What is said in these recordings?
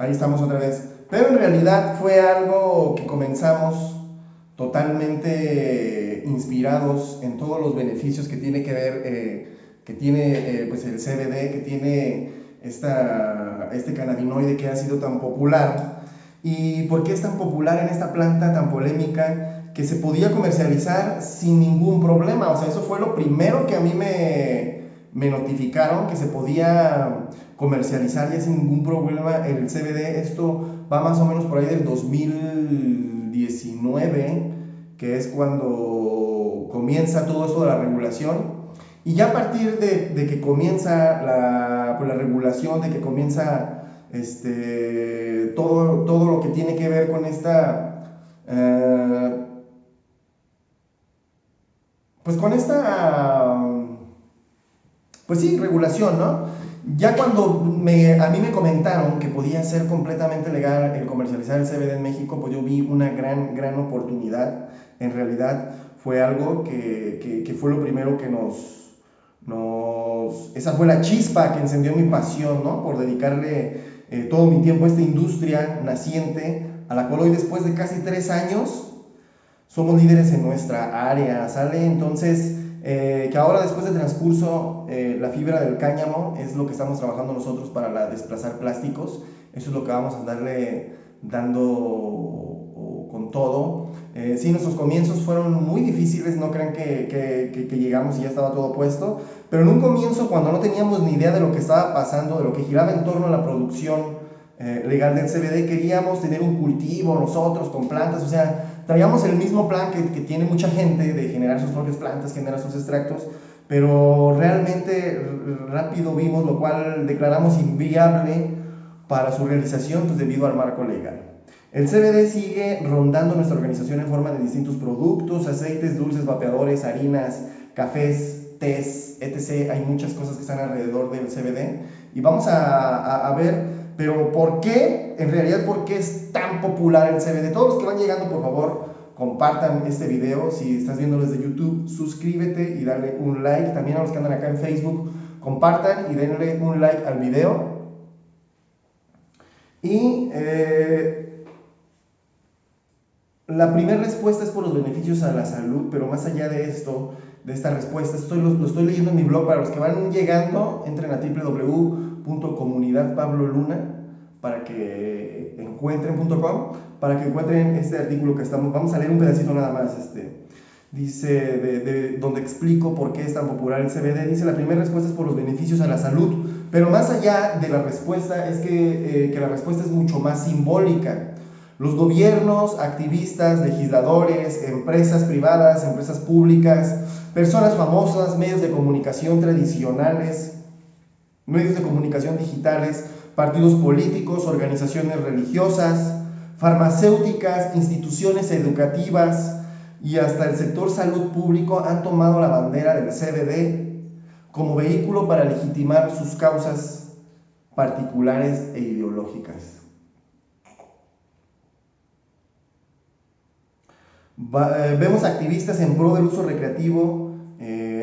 Ahí estamos otra vez. Pero en realidad fue algo que comenzamos totalmente inspirados en todos los beneficios que tiene que ver, eh, que tiene eh, pues el CBD, que tiene esta, este cannabinoide que ha sido tan popular. ¿Y por qué es tan popular en esta planta tan polémica que se podía comercializar sin ningún problema? O sea, eso fue lo primero que a mí me, me notificaron, que se podía comercializar ya sin ningún problema el CBD. Esto va más o menos por ahí del 2019, que es cuando comienza todo esto de la regulación. Y ya a partir de, que comienza la, pues, la, regulación, de que comienza este, todo, todo lo que tiene que ver con esta... Eh, pues con esta... Pues sí, regulación, ¿no? Ya cuando a mí me comentaron que podía ser completamente legal el comercializar el CBD en México, pues yo vi una gran, gran oportunidad. En realidad fue algo que, que, fue lo primero que nos, nos... Esa fue la chispa que encendió mi pasión, ¿no? Por dedicarle eh, todo mi tiempo a esta industria naciente, a la cual hoy después de casi tres años somos líderes en nuestra área, ¿sale? Entonces eh, que ahora después del transcurso, eh, la fibra del cáñamo es lo que estamos trabajando nosotros para la, desplazar plásticos. Eso es lo que vamos a darle dando con todo. Eh, sí, nuestros comienzos fueron muy difíciles, no crean que, que, que, llegamos y ya estaba todo puesto, pero en un comienzo cuando no teníamos ni idea de lo que estaba pasando, de lo que giraba en torno a la producción legal del CBD, queríamos tener un cultivo nosotros con plantas, o sea, traíamos el mismo plan que, que, tiene mucha gente de generar sus propias plantas, generar sus extractos, pero realmente rápido vimos, lo cual declaramos inviable para su realización pues, debido al marco legal. El CBD sigue rondando nuestra organización en forma de distintos productos, aceites, dulces, vapeadores, harinas, cafés, tés, etc. Hay muchas cosas que están alrededor del CBD y vamos a, a, ver pero ¿por qué? En realidad, ¿por qué es tan popular el CBD? Todos los que van llegando, por favor, compartan este video. Si estás viendo desde YouTube, suscríbete y dale un like. También a los que andan acá en Facebook, compartan y denle un like al video. Y eh, la primera respuesta es por los beneficios a la salud, pero más allá de esto, de esta respuesta, estoy, lo, estoy leyendo en mi blog. Para los que van llegando, entren a www comunidad Pablo Luna para que encuentren.com para que encuentren este artículo que estamos vamos a leer un pedacito nada más este dice de, donde explico por qué es tan popular el CBD dice la primera respuesta es por los beneficios a la salud pero más allá de la respuesta es que, eh, que la respuesta es mucho más simbólica los gobiernos, activistas, legisladores, empresas privadas, empresas públicas, personas famosas, medios de comunicación tradicionales, medios de comunicación digitales, partidos políticos, organizaciones religiosas, farmacéuticas, instituciones educativas y hasta el sector salud público han tomado la bandera del CBD como vehículo para legitimar sus causas particulares e ideológicas. Eh, vemos activistas en pro del uso recreativo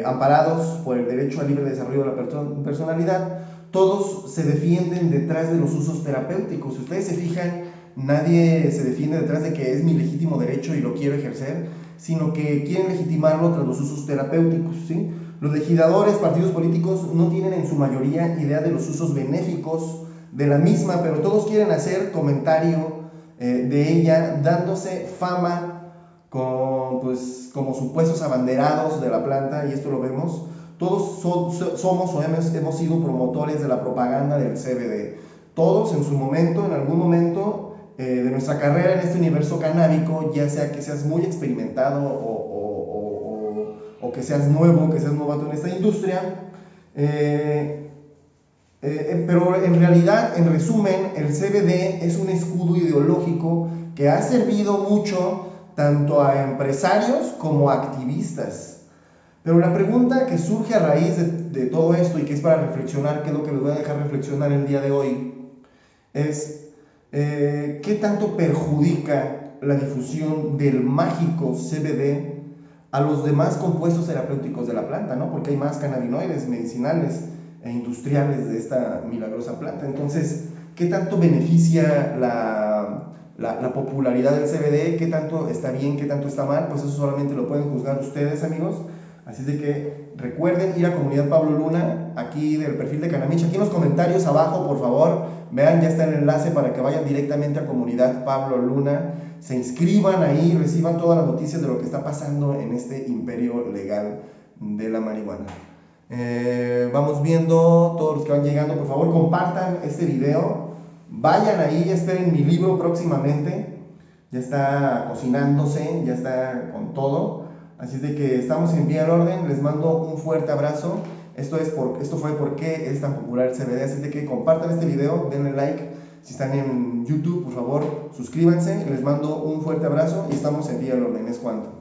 amparados por el derecho al libre desarrollo de la personalidad, todos se defienden detrás de los usos terapéuticos. Si ustedes se fijan, nadie se defiende detrás de que es mi legítimo derecho y lo quiero ejercer, sino que quieren legitimarlo tras los usos terapéuticos. ¿sí? Los legisladores, partidos políticos no tienen en su mayoría idea de los usos benéficos de la misma, pero todos quieren hacer comentario eh, de ella, dándose fama con, pues, como supuestos abanderados de la planta, y esto lo vemos, todos somos o hemos, hemos, sido promotores de la propaganda del CBD. Todos en su momento, en algún momento eh, de nuestra carrera en este universo canábico, ya sea que seas muy experimentado o, o, o, que seas nuevo, que seas novato en esta industria, eh, eh, pero en realidad, en resumen, el CBD es un escudo ideológico que ha servido mucho tanto a empresarios como a activistas. Pero la pregunta que surge a raíz de, todo esto y que es para reflexionar, que es lo que les voy a dejar reflexionar el día de hoy, es eh, qué tanto perjudica la difusión del mágico CBD a los demás compuestos terapéuticos de la planta, ¿no? Porque hay más cannabinoides medicinales e industriales de esta milagrosa planta. Entonces, qué tanto beneficia la, la, popularidad del CBD, qué tanto está bien, qué tanto está mal, pues eso solamente lo pueden juzgar ustedes, amigos. Así de que recuerden ir a Comunidad Pablo Luna, aquí del perfil de Canamich, aquí en los comentarios abajo, por favor, vean, ya está el enlace para que vayan directamente a Comunidad Pablo Luna, se inscriban ahí, reciban todas las noticias de lo que está pasando en este imperio legal de la marihuana. Eh, vamos viendo todos los que van llegando, por favor compartan este video, vayan ahí, esperen mi libro próximamente, ya está cocinándose, ya está con todo, así de que estamos en pie al orden, les mando un fuerte abrazo, esto, es por, esto fue porque es tan popular el CBD, así de que compartan este video, denle like, si están en YouTube, por favor, suscríbanse, les mando un fuerte abrazo y estamos en pie al orden, es cuanto.